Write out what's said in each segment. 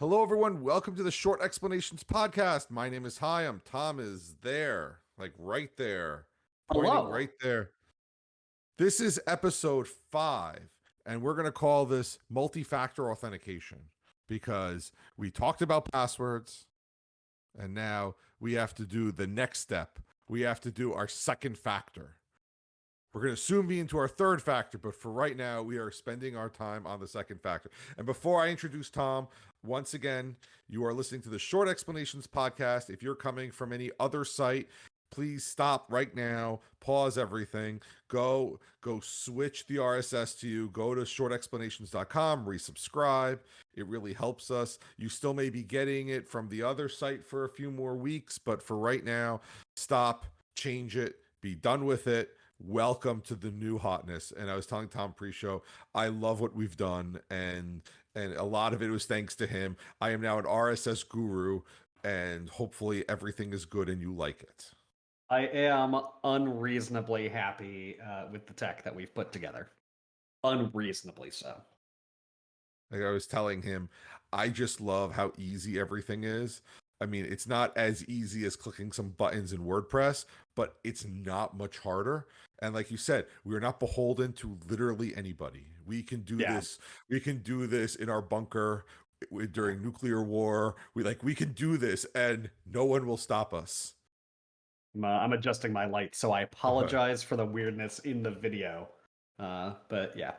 Hello, everyone. Welcome to the Short Explanations Podcast. My name is Hyam. Tom is there, like right there, pointing Hello. right there. This is episode five, and we're going to call this multi factor authentication because we talked about passwords, and now we have to do the next step. We have to do our second factor. We're going to soon be into our third factor, but for right now, we are spending our time on the second factor. And before I introduce Tom, once again, you are listening to the Short Explanations podcast. If you're coming from any other site, please stop right now, pause everything, go go switch the RSS to you, go to shortexplanations.com, resubscribe. It really helps us. You still may be getting it from the other site for a few more weeks, but for right now, stop, change it, be done with it welcome to the new hotness and i was telling tom pre-show i love what we've done and and a lot of it was thanks to him i am now an rss guru and hopefully everything is good and you like it I am unreasonably happy uh, with the tech that we've put together. Unreasonably so. like i was telling him i just love how easy everything is i mean it's not as easy as clicking some buttons in wordpress but it's not much harder and like you said we're not beholden to literally anybody we can do Yeah. this we can do this in our bunker during nuclear war we like we can do this and no one will stop us I'm, uh, I'm adjusting my light, so I apologize for the weirdness in the video. Uh, but yeah.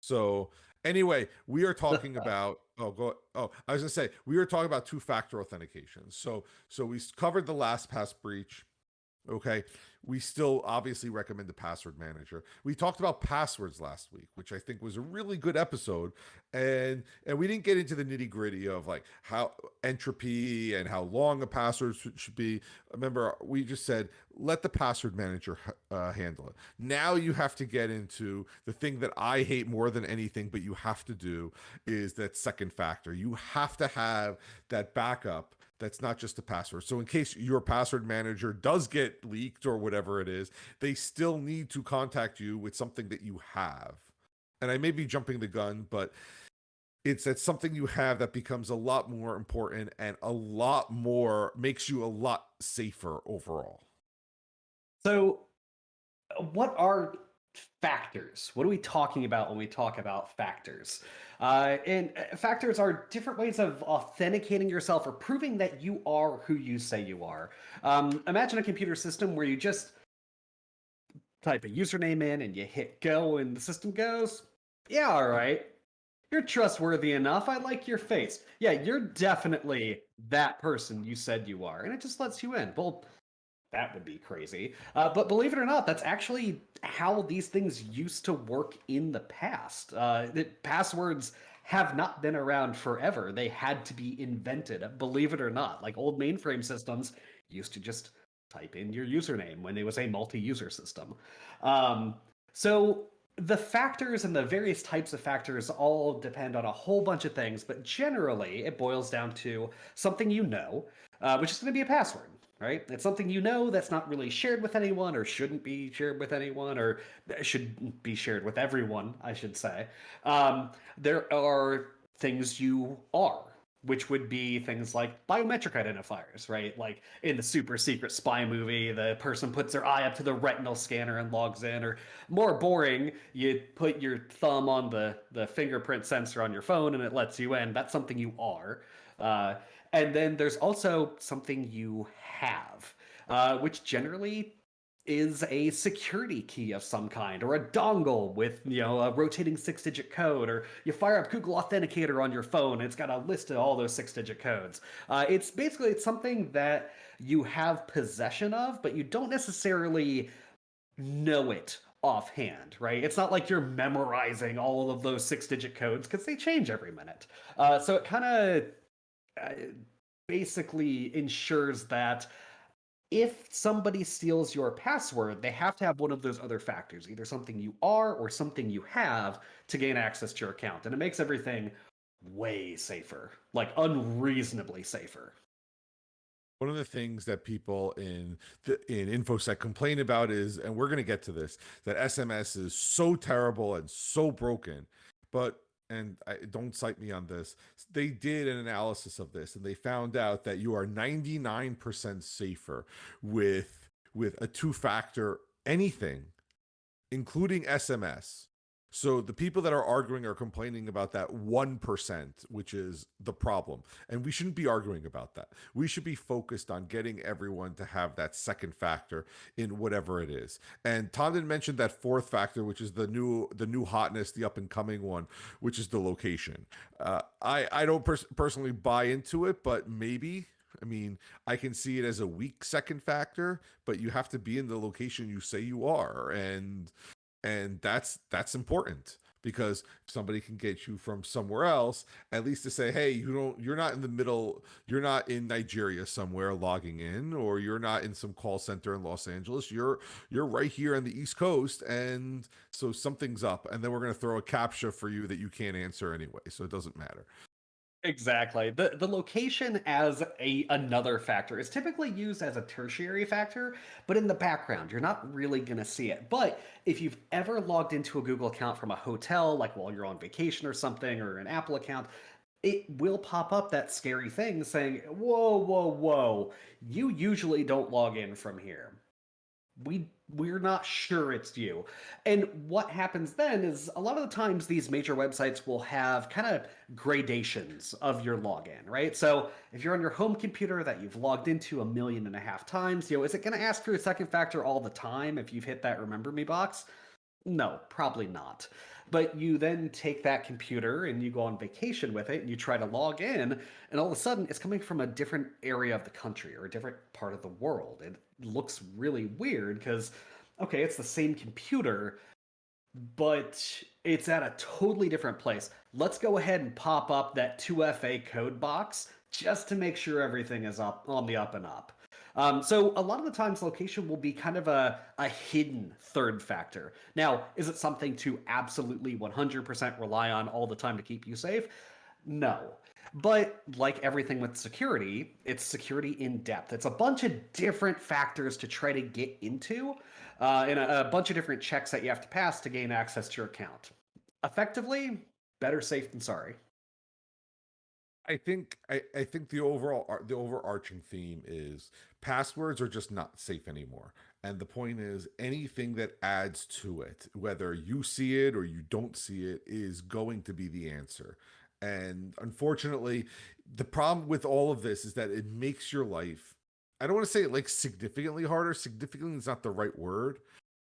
So anyway, we are talking about oh go oh I was gonna say we were talking about two factor authentication. So so we covered the LastPass breach. Okay, we still obviously recommend the password manager. We talked about passwords last week, which I think was a really good episode, and and we didn't get into the nitty gritty of like how entropy and how long a password should, should be. Remember, we just said let the password manager uh, handle it. Now you have to get into the thing that I hate more than anything, but you have to do is that second factor. You have to have that backup that's not just a password. So in case your password manager does get leaked or whatever it is, they still need to contact you with something that you have. And I may be jumping the gun, but it's that something you have that becomes a lot more important and a lot more makes you a lot safer overall. So, what are factors? What are we talking about when we talk about factors? Uh, and uh, factors are different ways of authenticating yourself or proving that you are who you say you are. Um, imagine a computer system where you just type a username in and you hit go, and the system goes, Yeah, all right. You're trustworthy enough. I like your face. Yeah, you're definitely that person you said you are. And it just lets you in. Well, that would be crazy. Uh, but believe it or not, that's actually how these things used to work in the past. Uh, the passwords have not been around forever. They had to be invented, believe it or not. Like old mainframe systems used to just type in your username when it was a multi-user system. Um, so the factors and the various types of factors all depend on a whole bunch of things, but generally it boils down to something you know, uh, which is going to be a password right? It's something you know that's not really shared with anyone or shouldn't be shared with anyone or should be shared with everyone, I should say. Um, there are things you are, which would be things like biometric identifiers, right? Like in the super secret spy movie, the person puts their eye up to the retinal scanner and logs in, or more boring, you put your thumb on the, the fingerprint sensor on your phone and it lets you in. That's something you are. Uh, and then there's also something you have, uh, which generally is a security key of some kind, or a dongle with you know a rotating six-digit code, or you fire up Google Authenticator on your phone, it's got a list of all those six-digit codes. Uh, it's basically it's something that you have possession of, but you don't necessarily know it offhand, right? It's not like you're memorizing all of those six-digit codes because they change every minute. Uh, so it kind of basically ensures that if somebody steals your password, they have to have one of those other factors, either something you are or something you have to gain access to your account. And it makes everything way safer, like unreasonably safer. One of the things that people in the, in infosec complain about is, and we're going to get to this, that SMS is so terrible and so broken. But and I, don't cite me on this. They did an analysis of this, and they found out that you are 99% safer with with a two-factor anything, including SMS, so the people that are arguing are complaining about that 1%, which is the problem. And we shouldn't be arguing about that. We should be focused on getting everyone to have that second factor in whatever it is. And Tom didn't mention that fourth factor, which is the new the new hotness, the up and coming one, which is the location. Uh, I I don't pers- personally buy into it, but maybe I mean, I can see it as a weak second factor, but you have to be in the location you say you are. And and that's that's important because somebody can get you from somewhere else at least to say hey you don't you're not in the middle you're not in nigeria somewhere logging in or you're not in some call center in los angeles. You're you're right here on the east coast and so something's up and then we're going to throw a captcha for you that you can't answer anyway so it doesn't matter Exactly. The the location as a another factor is typically used as a tertiary factor, but in the background, you're not really going to see it. But if you've ever logged into a Google account from a hotel, like while you're on vacation or something, or an Apple account, it will pop up that scary thing saying, "Whoa, whoa, whoa! You usually don't log in from here." we we're not sure it's you. And what happens then is a lot of the times these major websites will have kind of gradations of your login, right? So if you're on your home computer that you've logged into a million and a half times, you know, is it going to ask for a second factor all the time if you've hit that remember me box? No, probably not. But you then take that computer and you go on vacation with it and you try to log in, and all of a sudden it's coming from a different area of the country or a different part of the world. It looks really weird because, okay, it's the same computer, but it's at a totally different place. Let's go ahead and pop up that 2FA code box just to make sure everything is up on the up and up. Um, so a lot of the times location will be kind of a, a hidden third factor. Now, is it something to absolutely 100% rely on all the time to keep you safe? No. But like everything with security, it's security in depth. It's a bunch of different factors to try to get into uh, and a, a bunch of different checks that you have to pass to gain access to your account. Effectively, better safe than sorry. I think I, I think the overall the overarching theme is passwords are just not safe anymore. And the point is anything that adds to it, whether you see it or you don't see it, is going to be the answer. And unfortunately, the problem with all of this is that it makes your life I don't want to say it like significantly harder. Significantly is not the right word,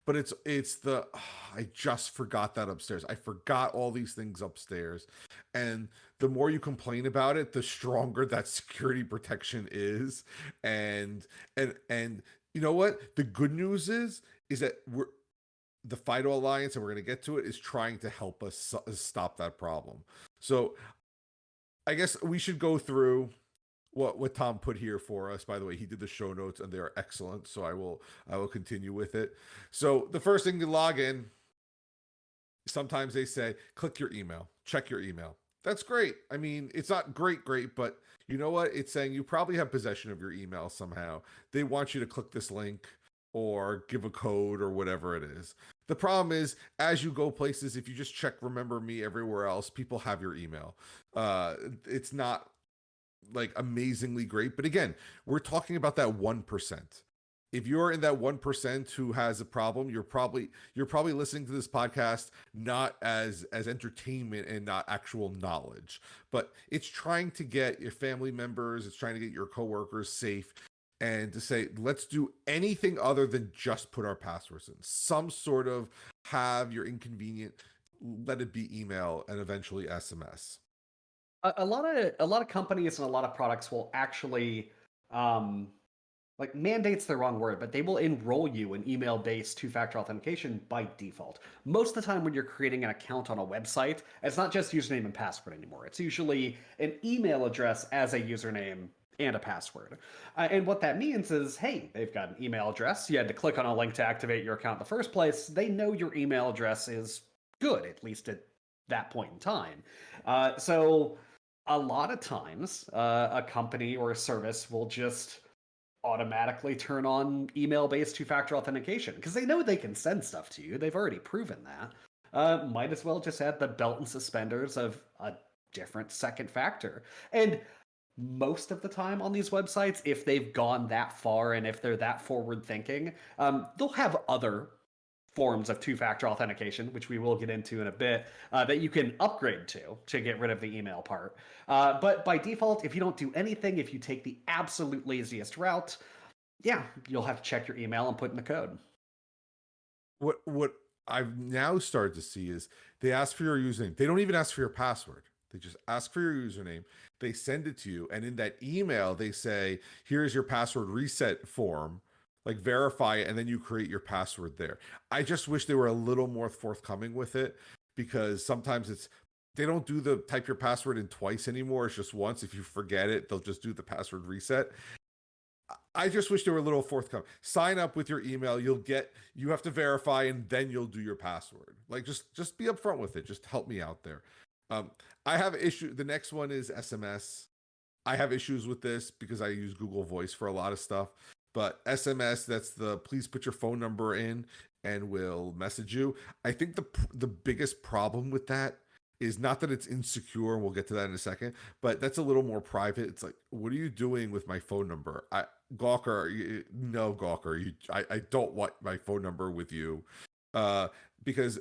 but it's it's the oh, I just forgot that upstairs. I forgot all these things upstairs. And the more you complain about it, the stronger that security protection is. And and and you know what? The good news is is that we're the FIDO Alliance, and we're going to get to it, is trying to help us uh, stop that problem. So I guess we should go through what what Tom put here for us. By the way, he did the show notes and they are excellent. So I will I will continue with it. So the first thing to log in, sometimes they say click your email, check your email. That's great. I mean, it's not great, great, but you know what? It's saying you probably have possession of your email somehow. They want you to click this link or give a code or whatever it is. The problem is, as you go places, if you just check remember me everywhere else, people have your email. Uh, it's not like amazingly great. But again, we're talking about that 1%. If you're in that 1% who has a problem, you're probably you're probably listening to this podcast not as as entertainment and not actual knowledge. But it's trying to get your family members, it's trying to get your coworkers safe and to say let's do anything other than just put our passwords in. Some sort of have your inconvenient let it be email and eventually SMS a, a lot of a lot of companies and a lot of products will actually um, like mandates the wrong word, but they will enroll you in email-based two-factor authentication by default. Most of the time when you're creating an account on a website, it's not just username and password anymore. It's usually an email address as a username and a password. Uh, and what that means is, hey, they've got an email address. You had to click on a link to activate your account in the first place. They know your email address is good, at least at that point in time. Uh, so a lot of times uh, a company or a service will just automatically turn on email based two factor authentication because they know they can send stuff to you. They've already proven that. uh, might as well just add the belt and suspenders of a different second factor. And most of the time on these websites, if they've gone that far and if they're that forward thinking, um, they'll have other forms of two-factor authentication, which we will get into in a bit, uh, that you can upgrade to to get rid of the email part. Uh, but by default, if you don't do anything, if you take the absolute laziest route, yeah, you'll have to check your email and put in the code. What what I've now started to see is they ask for your username. They don't even ask for your password. They just ask for your username. They send it to you, and in that email, they say, "Here's your password reset form." Like verify it, and then you create your password there. I just wish they were a little more forthcoming with it because sometimes it's they don't do the type your password in twice anymore. It's just once. If you forget it, they'll just do the password reset. I just wish they were a little forthcoming. Sign up with your email. You'll get. You have to verify, and then you'll do your password. Like just just be upfront with it. Just help me out there. Um, I have issue. The next one is SMS. I have issues with this because I use Google Voice for a lot of stuff. But SMS, that's the please put your phone number in and we'll message you. I think the the biggest problem with that is not that it's insecure, and we'll get to that in a second, but that's a little more private. It's like, what are you doing with my phone number? I Gawker, you, no Gawker, you, I, I don't want my phone number with you, uh, because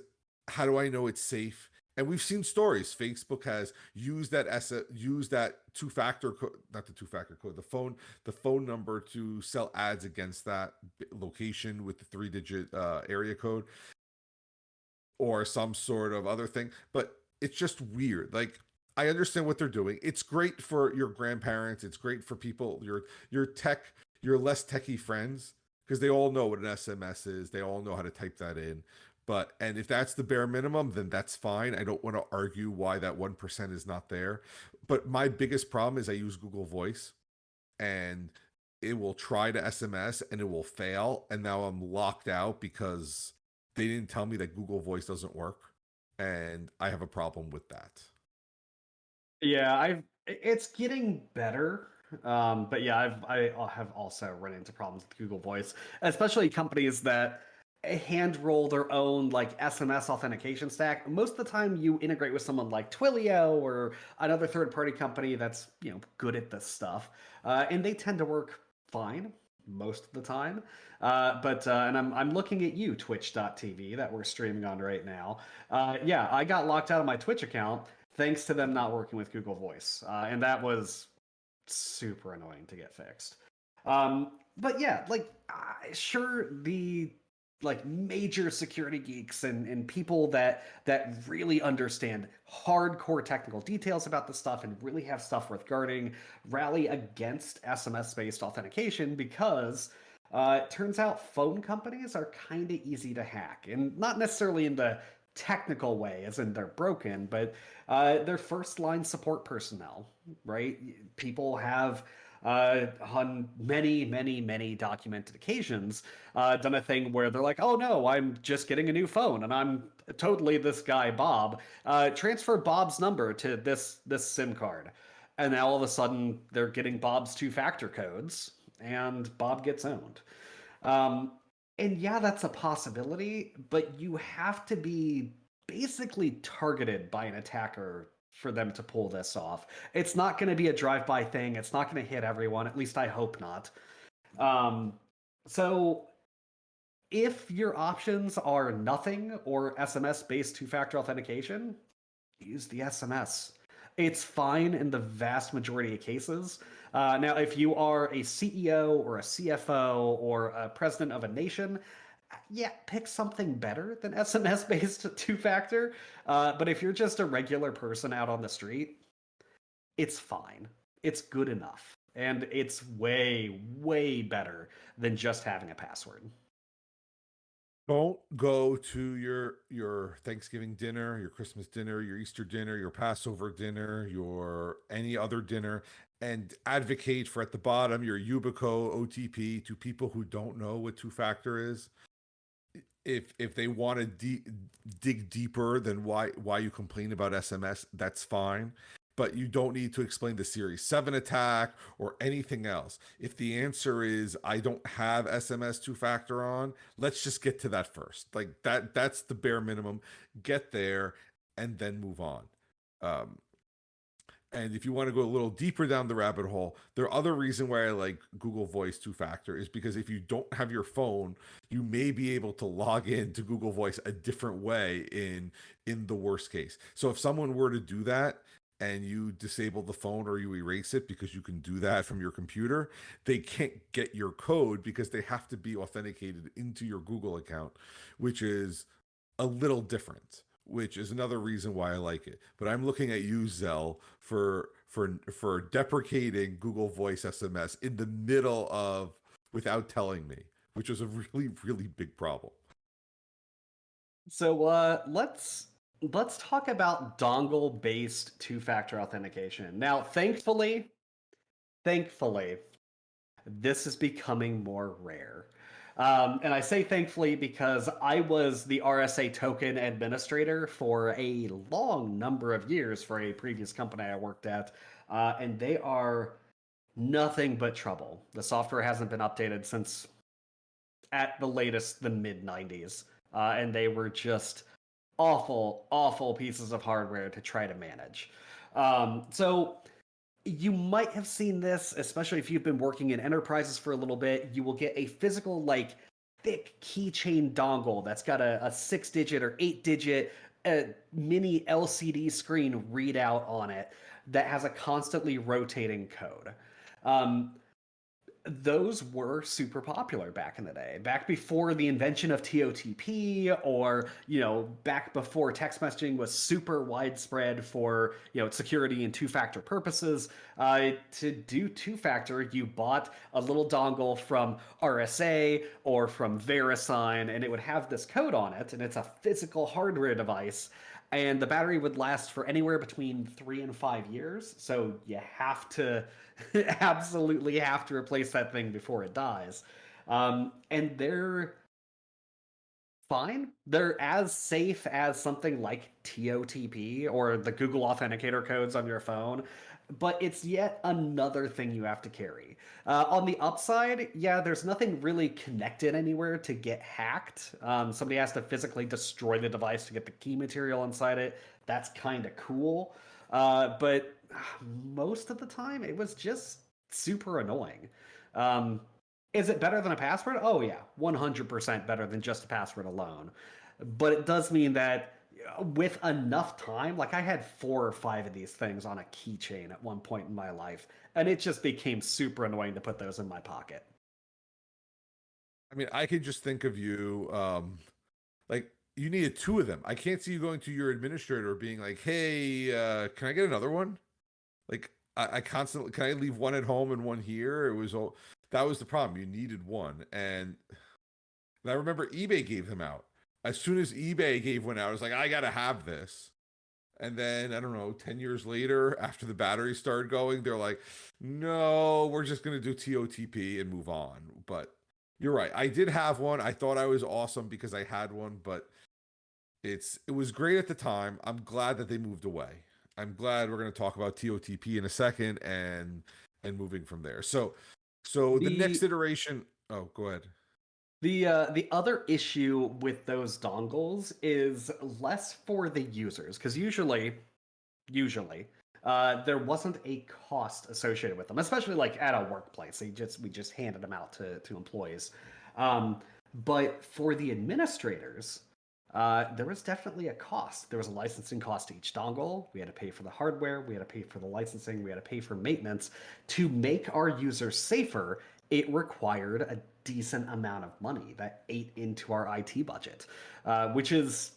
how do I know it's safe? And we've seen stories. Facebook has used that asset used that two factor code not the two factor code the phone the phone number to sell ads against that location with the three digit uh, area code or some sort of other thing. But it's just weird. Like i understand what they're doing. It's great for your grandparents. It's great for people your your tech your less techie friends because they all know what an sms is. They all know how to type that in but and if that's the bare minimum, then that's fine. I don't want to argue why that one percent is not there. But my biggest problem is I use Google Voice, and it will try to SMS and it will fail, and now I'm locked out because they didn't tell me that Google Voice doesn't work, and I have a problem with that. Yeah, I've it's getting better. Um, but yeah, I've I have also run into problems with Google Voice, especially companies that hand roll their own like SMS authentication stack. Most of the time you integrate with someone like Twilio or another third party company that's, you know, good at this stuff. Uh, and they tend to work fine most of the time. Uh, but, uh, and I'm, I'm looking at you, twitch.tv, that we're streaming on right now. Uh, yeah, I got locked out of my Twitch account thanks to them not working with Google Voice. Uh, and that was super annoying to get fixed. Um, but yeah, like, sure, the like major security geeks and, and people that that really understand hardcore technical details about the stuff and really have stuff worth guarding rally against SMS based authentication because uh, it turns out phone companies are kind of easy to hack and not necessarily in the technical way as in they're broken but uh, they're first line support personnel right? People have uh, on many, many, many documented occasions, uh, done a thing where they're like, "Oh no, I'm just getting a new phone, and I'm totally this guy Bob. Uh, transfer Bob's number to this this SIM card." And now all of a sudden they're getting Bob's two-factor codes, and Bob gets owned. Um, and yeah, that's a possibility, but you have to be basically targeted by an attacker for them to pull this off. It's not going to be a drive-by thing. It's not going to hit everyone. At least I hope not. Um, so if your options are nothing or SMS-based two-factor authentication, use the SMS. It's fine in the vast majority of cases. Uh, now, if you are a CEO or a CFO or a president of a nation, yeah, pick something better than SMS based two factor. Uh, but if you're just a regular person out on the street, it's fine. It's good enough. And it's way, way better than just having a password. Don't go to your your Thanksgiving dinner, your Christmas dinner, your Easter dinner, your Passover dinner, your any other dinner and advocate for at the bottom your Yubico OTP to people who don't know what two factor is if if they want to de- dig deeper than why why you complain about SMS, that's fine. but you don't need to explain the SS7 attack or anything else. If the answer is I don't have SMS two factor on, let's just get to that first. Like that that's the bare minimum. Get there and then move on. Um, and if you want to go a little deeper down the rabbit hole, the other reason why I like Google Voice two factor is because if you don't have your phone, you may be able to log in to Google Voice a different way in in the worst case. So if someone were to do that and you disable the phone or you erase it because you can do that from your computer, they can't get your code because they have to be authenticated into your Google account, which is a little different which is another reason why I like it. But I'm looking at you, Zelle, for for for deprecating Google Voice SMS in the middle of without telling me, which was a really really big problem. So uh, let's let's talk about dongle based two factor authentication. Now, thankfully, thankfully, this is becoming more rare. Um, and I say thankfully because I was the RSA token administrator for a long number of years for a previous company I worked at, uh, and they are nothing but trouble. The software hasn't been updated since at the latest the mid 90s, uh, and they were just awful, awful pieces of hardware to try to manage. Um, so you might have seen this, especially if you've been working in enterprises for a little bit. You will get a physical, like, thick keychain dongle that's got a, a six digit or eight digit uh, mini LCD screen readout on it that has a constantly rotating code. Um, those were super popular back in the day. Back before the invention of totp or you know back before text messaging was super widespread for you know security and two-factor purposes uh, to do two-factor you bought a little dongle from rsa or from verisign and it would have this code on it and it's a physical hardware device and the battery would last for anywhere between three and five years so you have to absolutely have to replace that thing before it dies. Um, and they're fine. They're as safe as something like TOTP or the Google Authenticator codes on your phone, but it's yet another thing you have to carry. Uh, on the upside, yeah, there's nothing really connected anywhere to get hacked. Um, somebody has to physically destroy the device to get the key material inside it. That's kind of cool. Uh, but most of the time it was just super annoying. Um, is it better than a password? Oh yeah, 100% better than just a password alone. But it does mean that with enough time, like I had four or five of these things on a keychain at one point in my life, and it just became super annoying to put those in my pocket. I mean, I could just think of you, um, like you needed two of them. I can't see you going to your administrator being like, "Hey, uh, can I get another one?" Like I, I constantly can I leave one at home and one here? It was all that was the problem. You needed one, and, and I remember eBay gave them out. As soon as eBay gave one out, I was like, I gotta have this. And then I don't know, 10 years later, after the battery started going, they're like, no, we're just gonna do TOTP and move on. But you're right. I did have one. I thought I was awesome because I had one, but it's it was great at the time. I'm glad that they moved away. I'm glad we're going to talk about TOTP in a second and and moving from there. So so the, the next iteration. Oh, go ahead. The uh, the other issue with those dongles is less for the users because usually, usually, uh, there wasn't a cost associated with them, especially like at a workplace. They just we just handed them out to to employees. Um, but for the administrators, uh, there was definitely a cost. There was a licensing cost to each dongle. We had to pay for the hardware, we had to pay for the licensing, we had to pay for maintenance. To make our users safer, it required a decent amount of money that ate into our IT budget, uh, which is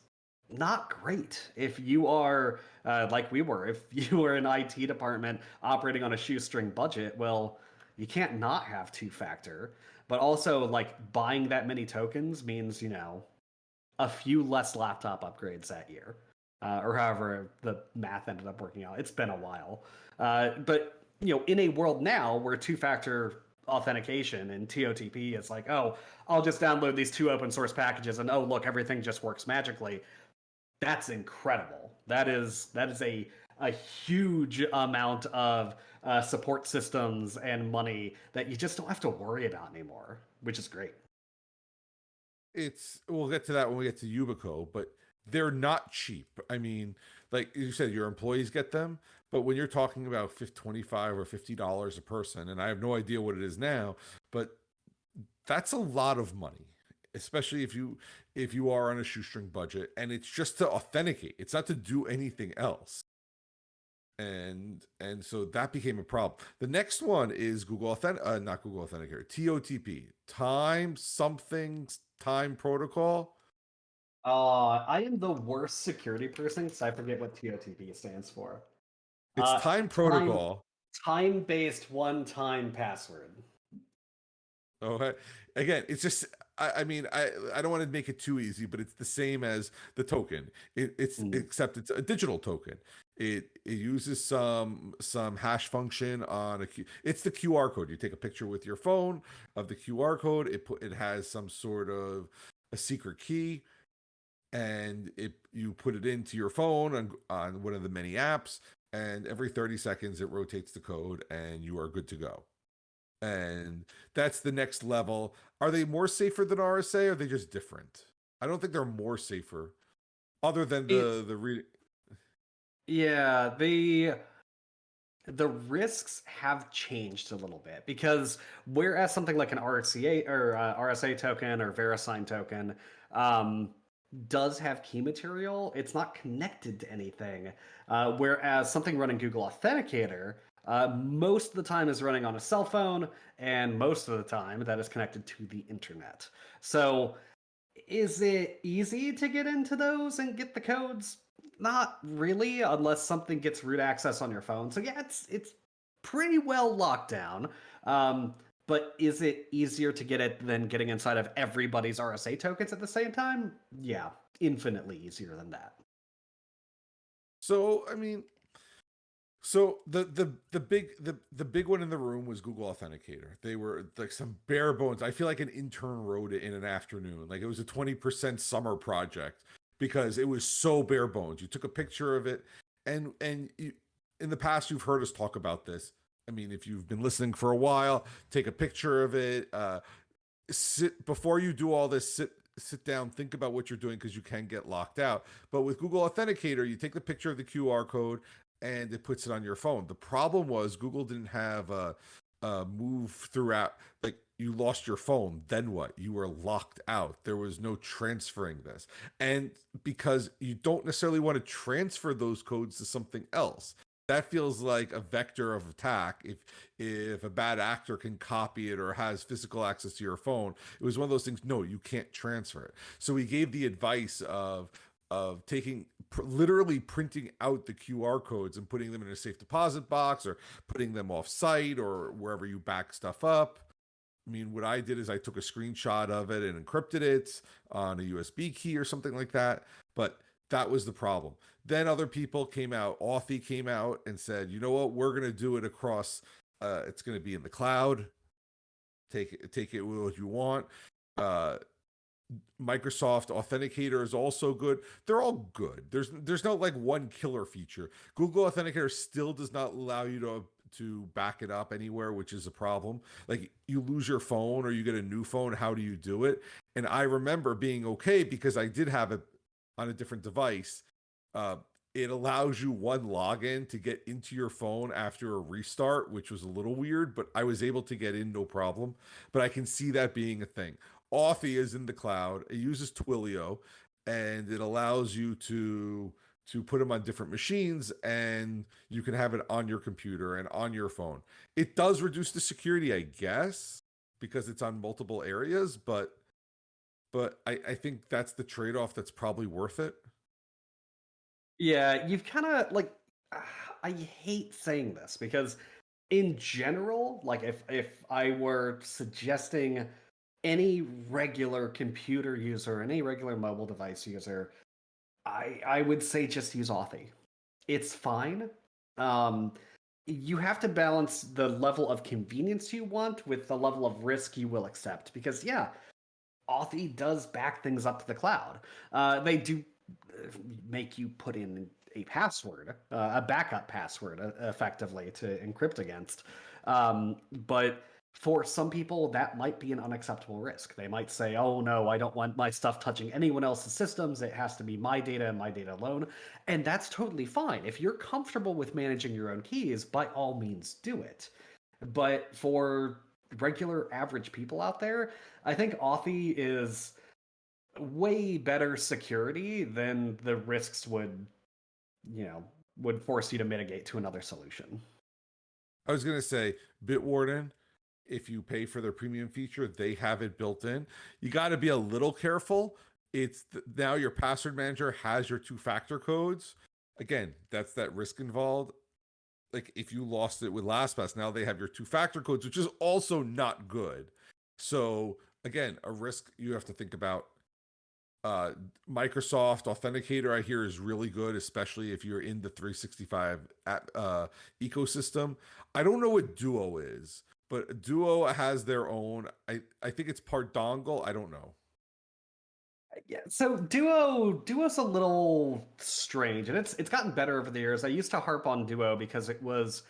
not great if you are uh, like we were. If you were an IT department operating on a shoestring budget, well, you can't not have two factor. But also, like buying that many tokens means you know a few less laptop upgrades that year, uh, or however the math ended up working out. It's been a while, uh, but you know, in a world now where two-factor authentication and TOTP is like, oh, I'll just download these two open source packages, and oh, look, everything just works magically. That's incredible. That is that is a a huge amount of uh, support systems and money that you just don't have to worry about anymore, which is great. It's we'll get to that when we get to Yubico, but they're not cheap. I mean, like you said, your employees get them, but when you're talking about 25 or 50 dollars a person, and I have no idea what it is now, but that's a lot of money especially if you if you are on a shoestring budget and it's just to authenticate. It's not to do anything else. And and so that became a problem. The next one is google authentic uh, not google authenticator totp time something time protocol. Uh i am the worst security person because i forget what totp stands for it's Uh, time protocol time based one time password Okay. Again, it's just I, I mean I I don't want to make it too easy, but it's the same as the token. It, it's Mm. except it's a digital token. It it uses some some hash function on a Q. It's the QR code. You take a picture with your phone of the QR code. It put it has some sort of a secret key, and it you put it into your phone on on one of the many apps, and every thirty seconds it rotates the code, and you are good to go and that's the next level. Are they more safer than RSA? Or are they just different? I don't think they're more safer, other than the It's- the re- Yeah, the the risks have changed a little bit because whereas something like an RCA or uh, RSA token or VeriSign token um, does have key material, it's not connected to anything. Uh, whereas something running Google Authenticator uh, most of the time is running on a cell phone, and most of the time that is connected to the internet. So, is it easy to get into those and get the codes? Not really, unless something gets root access on your phone. So yeah, it's it's pretty well locked down. Um, but is it easier to get it than getting inside of everybody's RSA tokens at the same time? Yeah, infinitely easier than that. So I mean, so the the the big the the big one in the room was Google Authenticator. They were like some bare bones. I feel like an intern wrote it in an afternoon. Like it was a twenty percent summer project because it was so bare bones. You took a picture of it, and and you, in the past you've heard us talk about this. I mean, if you've been listening for a while, take a picture of it. Uh, sit before you do all this. Sit sit down, think about what you're doing because you can get locked out. But with Google Authenticator, you take the picture of the QR code and it puts it on your phone. The problem was Google didn't have a, a move throughout. Like you lost your phone, then what? You were locked out. There was no transferring this. And because you don't necessarily want to transfer those codes to something else. That feels like a vector of attack. If if a bad actor can copy it or has physical access to your phone, it was one of those things. No, you can't transfer it. So we gave the advice of of taking pr- literally printing out the QR codes and putting them in a safe deposit box or putting them off site or wherever you back stuff up. I mean, what I did is I took a screenshot of it and encrypted it on a USB key or something like that. But that was the problem. Then other people came out, Authy came out and said, you know what, we're going to do it across, uh, it's going to be in the cloud. Take it, take it what you want. Uh, Microsoft Authenticator is also good. They're all good. There's there's no like one killer feature. Google Authenticator still does not allow you to to back it up anywhere, which is a problem. Like you lose your phone or you get a new phone, how do you do it? And I remember being okay because I did have it on a different device. Uh, it allows you one login to get into your phone after a restart, which was a little weird, but I was able to get in no problem. But I can see that being a thing. Authy is in the cloud. It uses Twilio, and it allows you to to put them on different machines, and you can have it on your computer and on your phone. It does reduce the security, I guess, because it's on multiple areas, but but I, I think that's the trade off that's probably worth it. Yeah, you've kind of like I hate saying this because in general, like if if I were suggesting any regular computer user, any regular mobile device user, I I would say just use Authy. It's fine. Um you have to balance the level of convenience you want with the level of risk you will accept because yeah, Authy does back things up to the cloud. Uh, they do uh, make you put in a password, uh, a backup password, uh, effectively to encrypt against. Um, but for some people, that might be an unacceptable risk. They might say, oh no, I don't want my stuff touching anyone else's systems. It has to be my data and my data alone. And that's totally fine. If you're comfortable with managing your own keys, by all means do it. But for regular average people out there, I think Authy is way better security than the risks would, you know, would force you to mitigate to another solution. I was gonna say Bitwarden. If you pay for their premium feature, they have it built in. You got to be a little careful. It's th- now your password manager has your two-factor codes. Again, that's that risk involved. Like if you lost it with LastPass, now they have your two-factor codes, which is also not good. So again, a risk you have to think about. Uh microsoft authenticator i hear is really good especially if you're in the 365 app, uh ecosystem. I don't know what duo is but duo has their own i i think it's part dongle i don't know Yeah, so Duo Duo's a little strange, and it's it's gotten better over the years. I used to harp on Duo because it was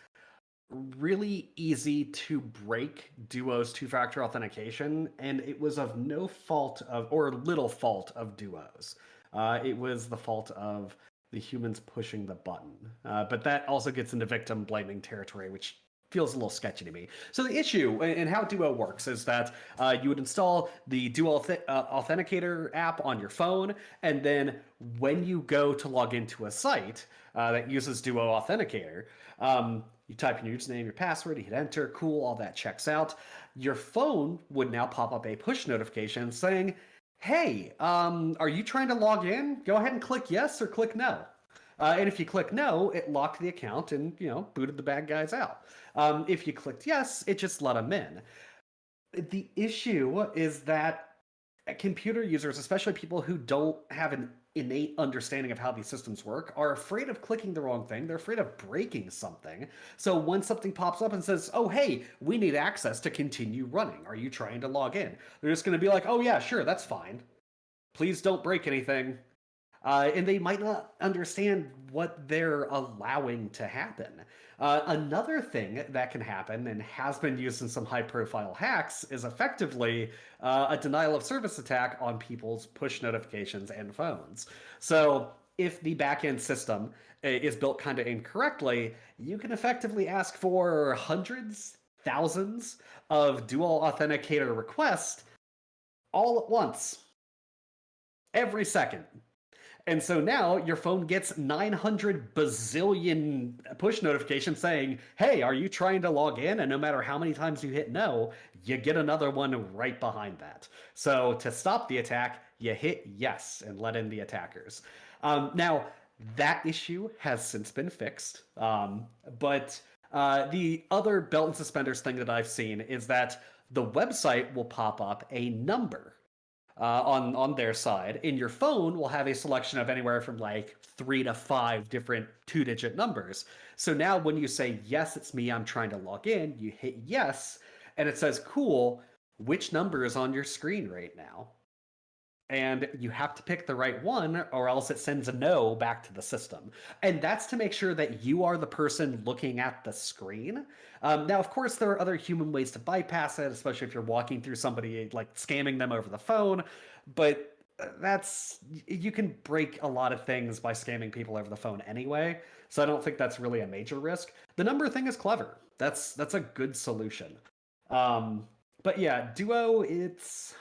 really easy to break Duo's two-factor authentication, and it was of no fault of or little fault of Duo's. Uh, it was the fault of the humans pushing the button. Uh, but that also gets into victim blaming territory, which feels a little sketchy to me. So the issue and how Duo works is that uh, you would install the Duo uh, Authenticator app on your phone, and then when you go to log into a site uh, that uses Duo Authenticator, um, you type in your username, your password, you hit enter, cool, all that checks out. Your phone would now pop up a push notification saying, "Hey, um, are you trying to log in? Go ahead and click yes or click no." Uh, and if you click no, it locked the account and you know booted the bad guys out. Um, if you clicked yes, it just let them in. The issue is that computer users, especially people who don't have an innate understanding of how these systems work, are afraid of clicking the wrong thing. They're afraid of breaking something. So when something pops up and says, "Oh, hey, we need access to continue running. Are you trying to log in?" They're just going to be like, "Oh yeah, sure, that's fine. Please don't break anything." Uh, and they might not understand what they're allowing to happen. Uh, another thing that can happen and has been used in some high profile hacks is effectively uh, a denial of service attack on people's push notifications and phones. So if the backend system uh, is built kind of incorrectly, you can effectively ask for hundreds, thousands of Duo authenticator requests all at once, every second. And so now your phone gets 900 bazillion push notifications saying, hey, are you trying to log in? And no matter how many times you hit no, you get another one right behind that. So to stop the attack, you hit yes and let in the attackers. Um, now, that issue has since been fixed. Um, but uh, the other belt and suspenders thing that I've seen is that the website will pop up a number uh, on on their side. In your phone, will have a selection of anywhere from like three to five different two-digit numbers. So now, when you say yes, it's me, I'm trying to log in, you hit yes, and it says, "Cool, which number is on your screen right now?" And you have to pick the right one or else it sends a no back to the system. And that's to make sure that you are the person looking at the screen. Um, now of course there are other human ways to bypass it especially if you're walking through somebody like scamming them over the phone but uh, that's you can break a lot of things by scamming people over the phone anyway so i don't think that's really a major risk. The number thing is clever. That's that's a good solution. Um, but yeah duo it's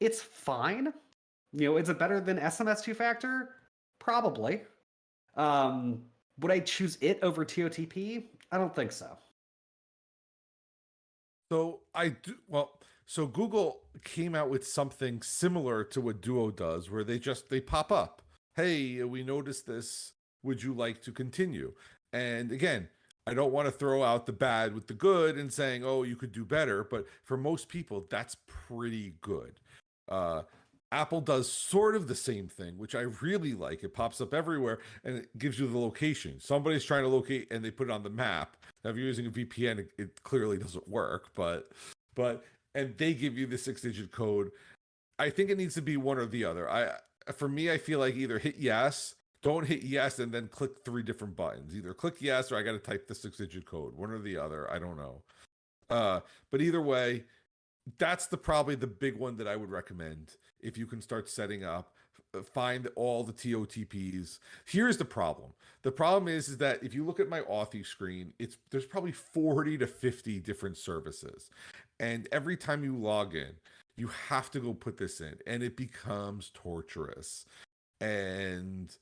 it's fine. You know, is it better than SMS two factor? Probably. Um, would I choose it over TOTP? I don't think so. So I do well. So Google came out with something similar to what Duo does, where they just they pop up. Hey, we noticed this. Would you like to continue? And again, I don't want to throw out the bad with the good and saying, oh, you could do better. But for most people, that's pretty good. Uh, Apple does sort of the same thing, which I really like. It pops up everywhere and it gives you the location. Somebody's trying to locate and they put it on the map. Now, if you're using a VPN, it, it clearly doesn't work, but but and they give you the six digit code. I think it needs to be one or the other. I for me, I feel like either hit yes don't hit yes and then click three different buttons. Either click yes or I got to type the six digit code, one or the other. I don't know. Uh, but either way, that's the probably the big one that I would recommend if you can start setting up uh, find all the TOTPs. Here's the problem. The problem is, is that if you look at my Authy screen, it's there's probably 40 to 50 different services. And every time you log in, you have to go put this in and it becomes torturous. And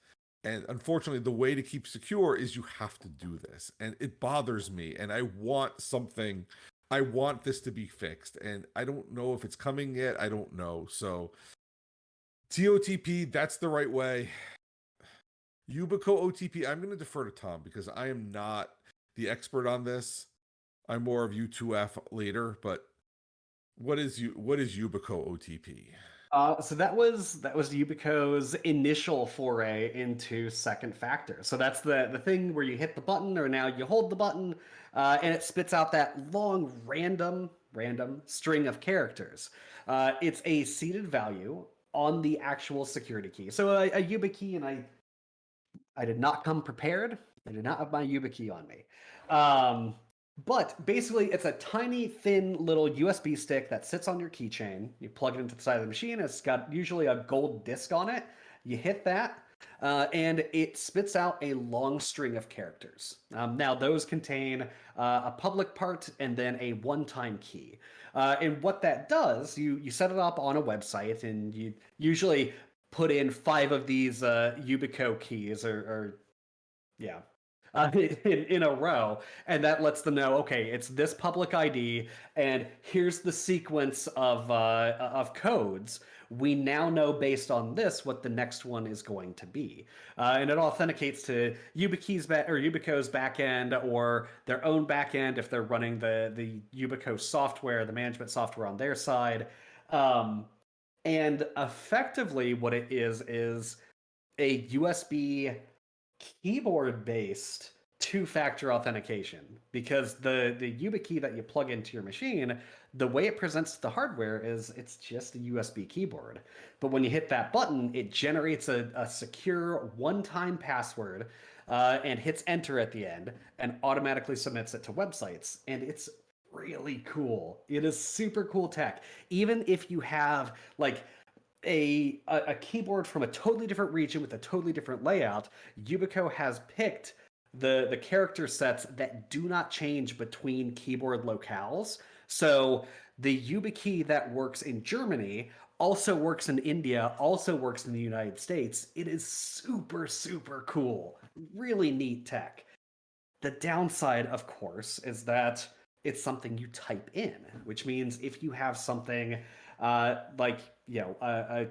and unfortunately, the way to keep secure is you have to do this. And it bothers me. And I want something I want this to be fixed, and I don't know if it's coming yet. I don't know. So, TOTP, that's the right way. Yubico OTP, I'm going to defer to Tom because I am not the expert on this. I'm more of U2F later, but what is you what is Yubico OTP? Uh, so that was that was Yubico's initial foray into second factor. So that's the the thing where you hit the button, or now you hold the button, uh, and it spits out that long random random string of characters. Uh, it's a seeded value on the actual security key. So a, a YubiKey, and I I did not come prepared. I did not have my YubiKey on me. Um, but basically, it's a tiny, thin little USB stick that sits on your keychain. You plug it into the side of the machine. It's got usually a gold disc on it. You hit that, uh, and it spits out a long string of characters. Um, now, those contain uh, a public part and then a one-time key. Uh, and what that does, you you set it up on a website, and you usually put in five of these uh, Yubico keys, or, or yeah, uh, in, in a row, and that lets them know, okay, it's this public ID, and here's the sequence of uh, of codes. We now know based on this what the next one is going to be, uh, and it authenticates to YubiKey's ba- or Yubico's backend or their own backend if they're running the the Yubico software, the management software on their side. Um, and effectively, what it is is a USB keyboard based two factor authentication because the, the YubiKey that you plug into your machine, the way it presents the hardware is it's just a USB keyboard. But when you hit that button, it generates a, a secure one time password uh, and hits enter at the end and automatically submits it to websites. And it's really cool. It is super cool tech. Even if you have like a, a, keyboard from a totally different region with a totally different layout, Yubico has picked the the character sets that do not change between keyboard locales. So the YubiKey that works in Germany also works in India, also works in the United States. It is super super cool. Really neat tech. The downside, of course, is that it's something you type in, which means if you have something uh, like you know, uh,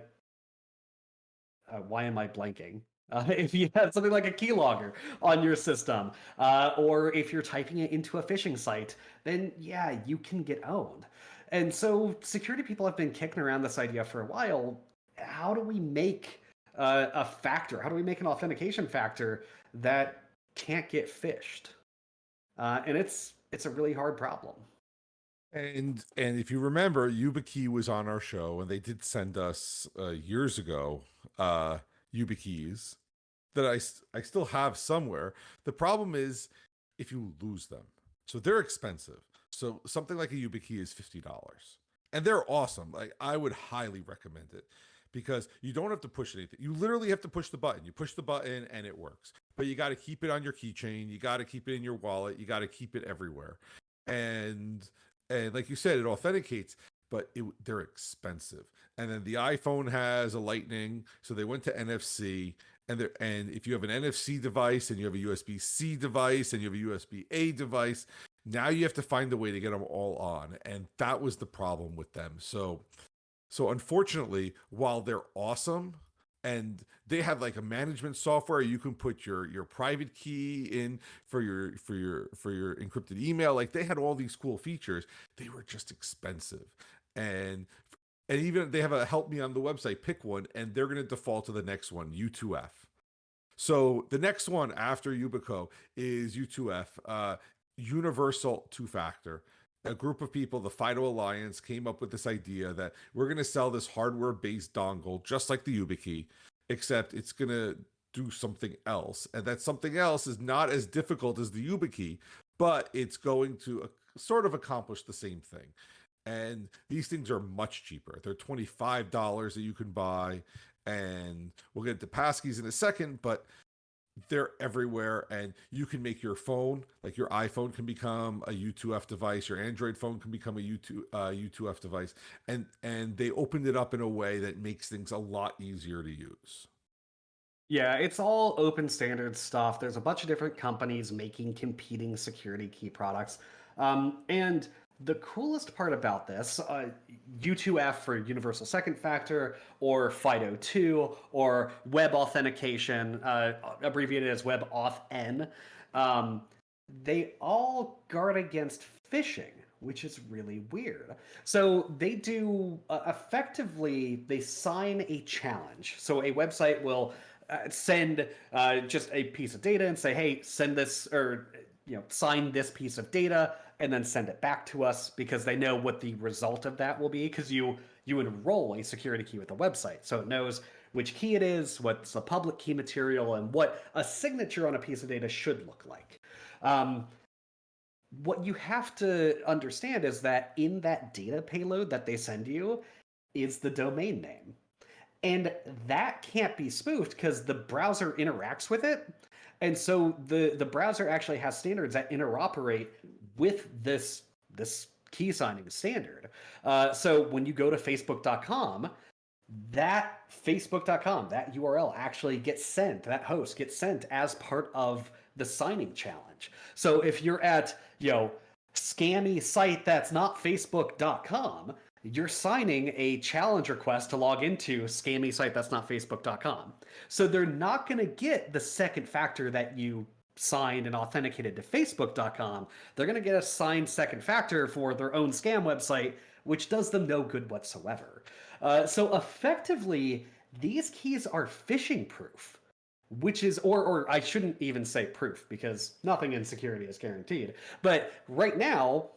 uh, why am I blanking? Uh, if you have something like a keylogger on your system, uh, or if you're typing it into a phishing site, then yeah, you can get owned. And so security people have been kicking around this idea for a while. How do we make uh, a factor? How do we make an authentication factor that can't get phished? Uh, and it's it's a really hard problem. And and if you remember, YubiKey was on our show, and they did send us uh, years ago uh, YubiKeys that I I still have somewhere. The problem is if you lose them, so they're expensive. So something like a YubiKey is fifty dollars, and they're awesome. Like I would highly recommend it because you don't have to push anything. You literally have to push the button. You push the button and it works. But you got to keep it on your keychain. You got to keep it in your wallet. You got to keep it everywhere. And and like you said, it authenticates, but it, they're expensive. And then the iPhone has a Lightning, so they went to NFC. And there, and if you have an NFC device and you have a USB C device and you have a USB A device, now you have to find a way to get them all on. And that was the problem with them. So, so unfortunately, while they're awesome, and they have like a management software. You can put your your private key in for your for your for your encrypted email. Like they had all these cool features. They were just expensive. And and even they have a help me on the website pick one and they're going to default to the next one u2f so the next one after yubico is u2f uh universal two factor a group of people, the FIDO Alliance, came up with this idea that we're going to sell this hardware based dongle, just like the YubiKey, except it's going to do something else. And that something else is not as difficult as the YubiKey, but it's going to sort of accomplish the same thing. And these things are much cheaper. They're $25 that you can buy. And we'll get to passkeys in a second, but they're everywhere and you can make your phone like your iphone can become a u2f device your android phone can become a u2 uh, u2f device and and they opened it up in a way that makes things a lot easier to use Yeah, it's all open standard stuff. There's a bunch of different companies making competing security key products. Um, and the coolest part about this, uh, U2F for Universal Second Factor, or FIDO2, or Web Authentication, uh, abbreviated as web WebAuthn, um, they all guard against phishing, which is really weird. So they do uh, effectively, they sign a challenge. So a website will uh, send uh, just a piece of data and say, hey, send this or you know sign this piece of data and then send it back to us because they know what the result of that will be because you you enroll a security key with the website. So it knows which key it is what's the public key material and what a signature on a piece of data should look like. Um, what you have to understand is that in that data payload that they send you is the domain name. And that can't be spoofed because the browser interacts with it. And so the the browser actually has standards that interoperate with this this key signing standard. Uh, so when you go to facebook.com, that facebook.com, that URL actually gets sent, that host gets sent as part of the signing challenge. So if you're at, you know, scammy site that's not facebook.com, you're signing a challenge request to log into scammy site that's not facebook.com. So they're not going to get the second factor that you signed and authenticated to facebook.com. They're going to get a signed second factor for their own scam website, which does them no good whatsoever. Uh, so effectively, these keys are phishing proof which is or or I shouldn't even say proof because nothing in security is guaranteed. But right now,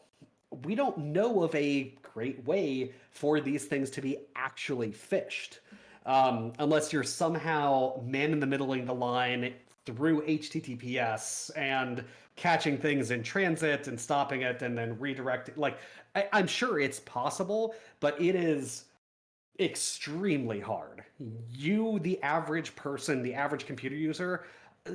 we don't know of a great way for these things to be actually phished. Um, unless you're somehow man in the middling the line through HTTPS and catching things in transit and stopping it and then redirecting. Like, I, I'm sure it's possible, but it is extremely hard. You, the average person, the average computer user,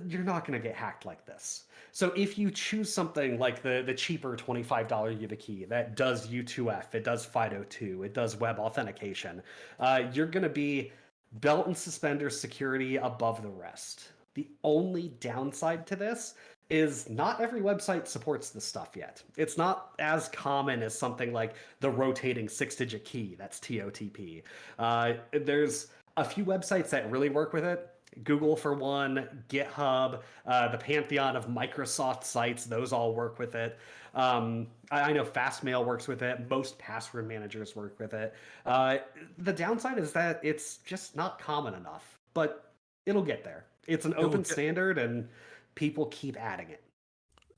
you're not going to get hacked like this. So if you choose something like the the cheaper $25 YubiKey that does U2F, it does FIDO2, it does web authentication, uh, you're going to be belt and suspenders security above the rest. The only downside to this is not every website supports this stuff yet. It's not as common as something like the rotating six digit key, that's TOTP. Uh, there's a few websites that really work with it. Google for one, GitHub, uh, the pantheon of Microsoft sites, those all work with it. Um, I, I, know Fastmail works with it. Most password managers work with it. Uh, the downside is that it's just not common enough, but it'll get there. It's an open get- standard, and people keep adding it.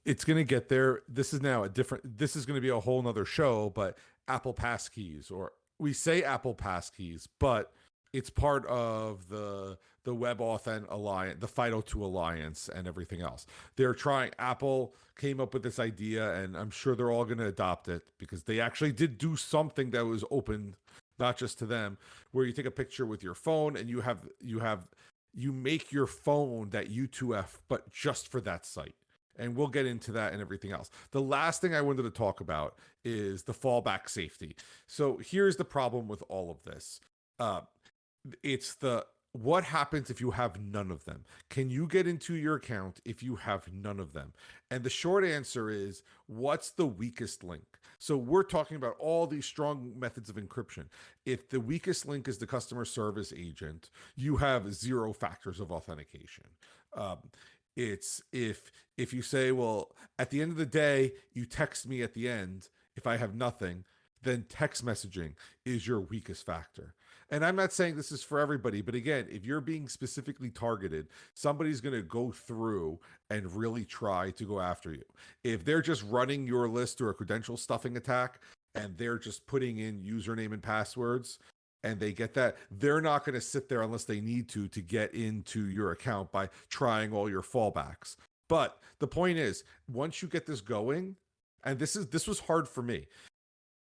It's going to get there. This is now a different. This is going to be a whole nother show. But Apple Passkeys, or we say Apple Passkeys, but it's part of the the WebAuthn alliance, the FIDO2 alliance, and everything else. They're trying. Apple came up with this idea, and I'm sure they're all going to adopt it because they actually did do something that was open, not just to them, where you take a picture with your phone and you have you have you make your phone that U2F, but just for that site. And we'll get into that and everything else. The last thing I wanted to talk about is the fallback safety. So here's the problem with all of this. Uh, it's the what happens if you have none of them? Can you get into your account if you have none of them? And the short answer is what's the weakest link? So we're talking about all these strong methods of encryption. If the weakest link is the customer service agent, you have zero factors of authentication. Um, it's if if you say, well, at the end of the day, you text me at the end. If I have nothing, then text messaging is your weakest factor. And I'm not saying this is for everybody, but again, if you're being specifically targeted, somebody's going to go through and really try to go after you. If they're just running your list through a credential stuffing attack and they're just putting in username and passwords, and they get that, they're not going to sit there unless they need to to get into your account by trying all your fallbacks. But the point is, once you get this going, and this is this was hard for me,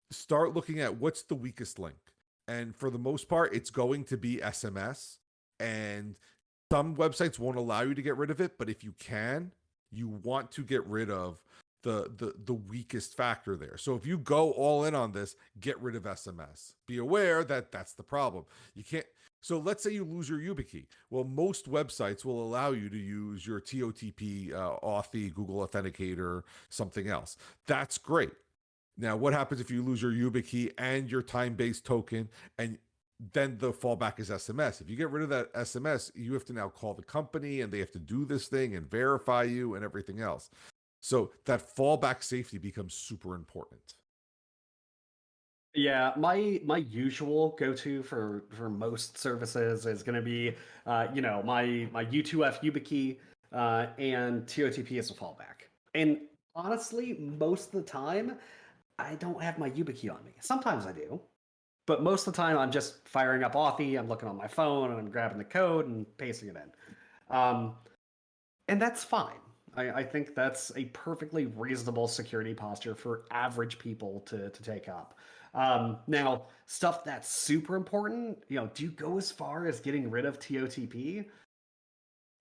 start looking at what's the weakest link. And for the most part, it's going to be SMS. And some websites won't allow you to get rid of it, but if you can, you want to get rid of the the the weakest factor there. So if you go all in on this, get rid of SMS. Be aware that that's the problem. You can't so let's say you lose your YubiKey. Well, most websites will allow you to use your TOTP, uh, Authy, Google Authenticator, something else. That's great. Now, what happens if you lose your YubiKey and your time-based token and then the fallback is SMS. If you get rid of that SMS, you have to now call the company and they have to do this thing and verify you and everything else. So that fallback safety becomes super important. Yeah, my my usual go-to for for most services is going to be, uh, you know, my my U2F YubiKey uh, and TOTP as a fallback. And honestly, most of the time, I don't have my YubiKey on me. Sometimes I do, but most of the time I'm just firing up Authy. I'm looking on my phone and I'm grabbing the code and pasting it in, um, and that's fine. I, I think that's a perfectly reasonable security posture for average people to to take up. Um, now, stuff that's super important, you know, do you go as far as getting rid of TOTP?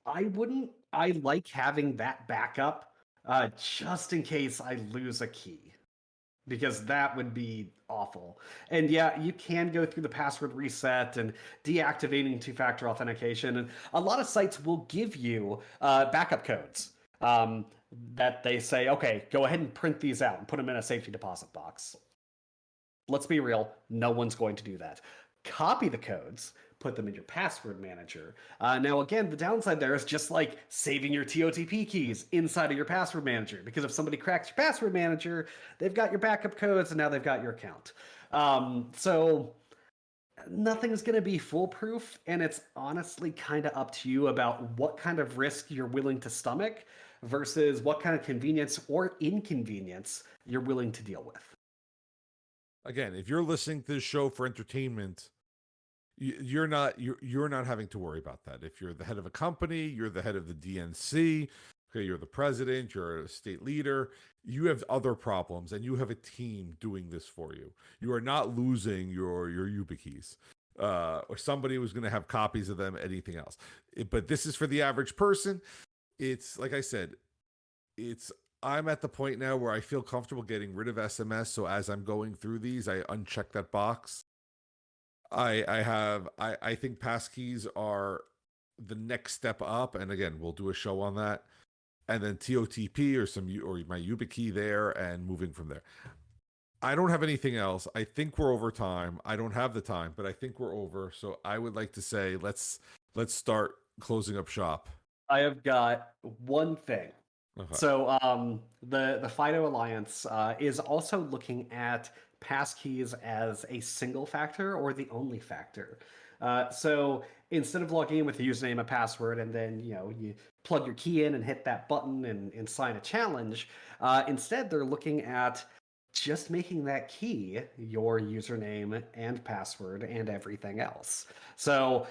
I wouldn't. I like having that backup uh, just in case I lose a key because that would be awful. And yeah, you can go through the password reset and deactivating two factor authentication. And a lot of sites will give you uh, backup codes um, that they say, okay, go ahead and print these out and put them in a safety deposit box let's be real, no one's going to do that. Copy the codes, put them in your password manager. Uh, now, again, the downside there is just like saving your TOTP keys inside of your password manager, because if somebody cracks your password manager, they've got your backup codes and now they've got your account. Um, so nothing's going to be foolproof, and it's honestly kind of up to you about what kind of risk you're willing to stomach versus what kind of convenience or inconvenience you're willing to deal with again, if you're listening to this show for entertainment, you're not you're you're not having to worry about that. If you're the head of a company, you're the head of the DNC, okay, you're the president, you're a state leader, you have other problems and you have a team doing this for you. You are not losing your your YubiKeys. Uh, or somebody who's going to have copies of them, anything else. It, but this is for the average person. It's like I said, it's I'm at the point now where I feel comfortable getting rid of SMS. So as I'm going through these, I uncheck that box. I I have I I think passkeys are the next step up, and again, we'll do a show on that. And then TOTP or some or my YubiKey there, and moving from there. I don't have anything else. I think we're over time. I don't have the time, but I think we're over. So I would like to say let's let's start closing up shop. I have got one thing Okay. So um, the the FIDO Alliance uh, is also looking at passkeys as a single factor or the only factor. Uh, so instead of logging in with a username and password and then you know you plug your key in and hit that button and, and sign a challenge, uh, instead they're looking at just making that key your username and password and everything else. So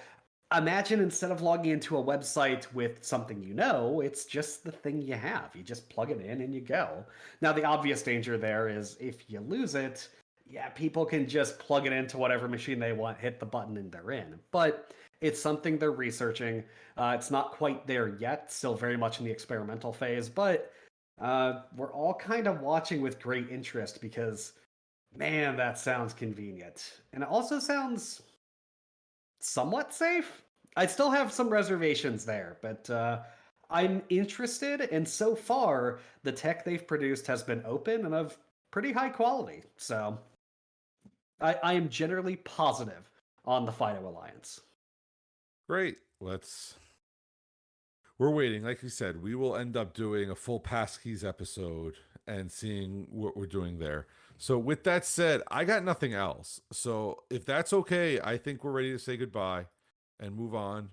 imagine instead of logging into a website with something you know, it's just the thing you have. You just plug it in and you go. Now, the obvious danger there is if you lose it, yeah, people can just plug it into whatever machine they want, hit the button, and they're in. But it's something they're researching. Uh, it's not quite there yet, still very much in the experimental phase, but uh, we're all kind of watching with great interest because, man, that sounds convenient. And it also sounds somewhat safe. I still have some reservations there, but uh, I'm interested, and so far, the tech they've produced has been open and of pretty high quality. So I, I am generally positive on the FIDO Alliance. Great. Let's. We're waiting. Like we said, we will end up doing a full passkeys episode and seeing what we're doing there. So with that said, I got nothing else. So if that's okay, I think we're ready to say goodbye and move on.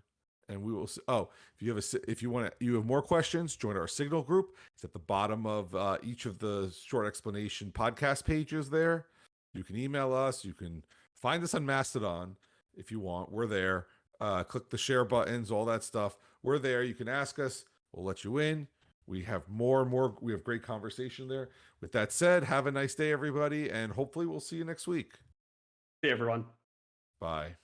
And we will. Oh, if you have a, if you want to, you have more questions, join our Signal group. It's at the bottom of uh, each of the short explanation podcast pages. There, you can email us. You can find us on Mastodon. if you want. We're there. Uh, click the share buttons, all that stuff. We're there. You can ask us. We'll let you in. We have more and more. We have great conversation there. With that said, have a nice day, everybody, and hopefully we'll see you next week. See everyone. Bye.